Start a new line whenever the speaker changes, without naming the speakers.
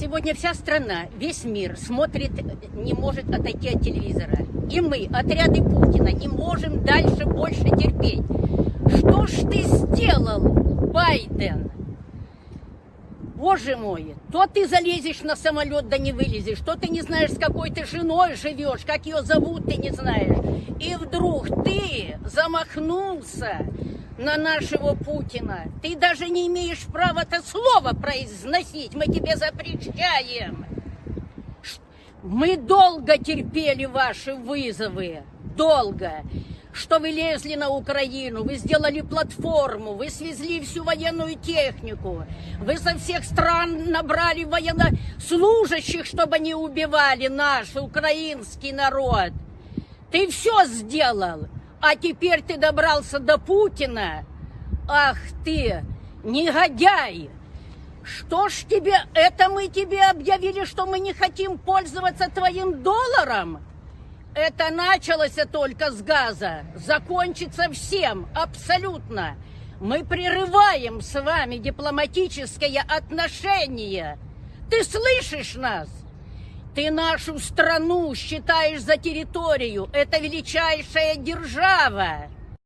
Сегодня вся страна, весь мир смотрит, не может отойти от телевизора. И мы, отряды Путина, не можем дальше больше терпеть. Что ж ты сделал, Байден? Боже мой, то ты залезешь на самолет, да не вылезешь, то ты не знаешь, с какой ты женой живешь, как ее зовут, ты не знаешь. И вдруг ты замахнулся на нашего Путина. Ты даже не имеешь права это слово произносить, мы тебе запрещаем. Мы долго терпели ваши вызовы, долго что вы лезли на Украину, вы сделали платформу, вы свезли всю военную технику, вы со всех стран набрали военнослужащих, чтобы они убивали наш украинский народ. Ты все сделал, а теперь ты добрался до Путина. Ах ты, негодяй! Что ж тебе, это мы тебе объявили, что мы не хотим пользоваться твоим долларом? Это началось только с газа, закончится всем, абсолютно. Мы прерываем с вами дипломатическое отношение. Ты слышишь нас? Ты нашу страну считаешь за территорию. Это величайшая держава.